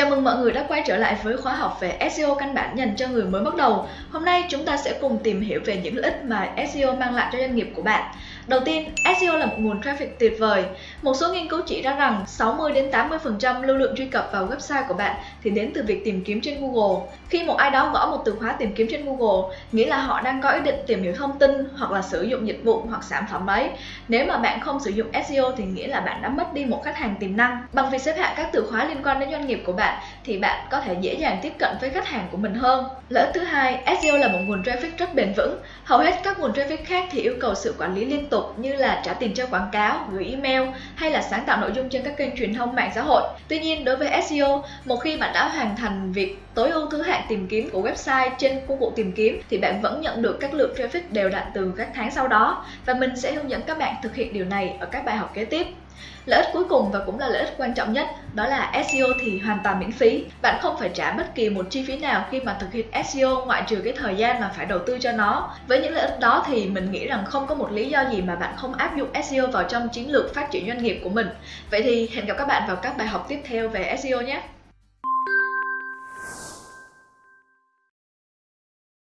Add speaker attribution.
Speaker 1: Chào mừng mọi người đã quay trở lại với khóa học về SEO căn bản dành cho người mới bắt đầu. Hôm nay chúng ta sẽ cùng tìm hiểu về những lợi ích mà SEO mang lại cho doanh nghiệp của bạn. Đầu tiên, SEO là một nguồn traffic tuyệt vời. Một số nghiên cứu chỉ ra rằng 60 đến 80% lưu lượng truy cập vào website của bạn thì đến từ việc tìm kiếm trên Google. Khi một ai đó gõ một từ khóa tìm kiếm trên Google, nghĩa là họ đang có ý định tìm hiểu thông tin hoặc là sử dụng dịch vụ hoặc sản phẩm ấy. Nếu mà bạn không sử dụng SEO thì nghĩa là bạn đã mất đi một khách hàng tiềm năng. Bằng việc xếp hạng các từ khóa liên quan đến doanh nghiệp của bạn thì bạn có thể dễ dàng tiếp cận với khách hàng của mình hơn. Lợi ích thứ hai, SEO là một nguồn traffic rất bền vững. Hầu hết các nguồn traffic khác thì yêu cầu sự quản lý liên tục như là trả tiền cho quảng cáo, gửi email hay là sáng tạo nội dung trên các kênh truyền thông mạng xã hội. Tuy nhiên, đối với SEO, một khi bạn đã hoàn thành việc tối ưu thứ hạng tìm kiếm của website trên công cụ tìm kiếm thì bạn vẫn nhận được các lượng traffic đều đặn từ các tháng sau đó và mình sẽ hướng dẫn các bạn thực hiện điều này ở các bài học kế tiếp. Lợi ích cuối cùng và cũng là lợi ích quan trọng nhất, đó là SEO thì hoàn toàn miễn phí. Bạn không phải trả bất kỳ một chi phí nào khi mà thực hiện SEO ngoại trừ cái thời gian mà phải đầu tư cho nó. Với những lợi ích đó thì mình nghĩ rằng không có một lý do gì mà bạn không áp dụng SEO vào trong chiến lược phát triển doanh nghiệp của mình. Vậy thì hẹn gặp các bạn vào các bài học tiếp theo về SEO nhé.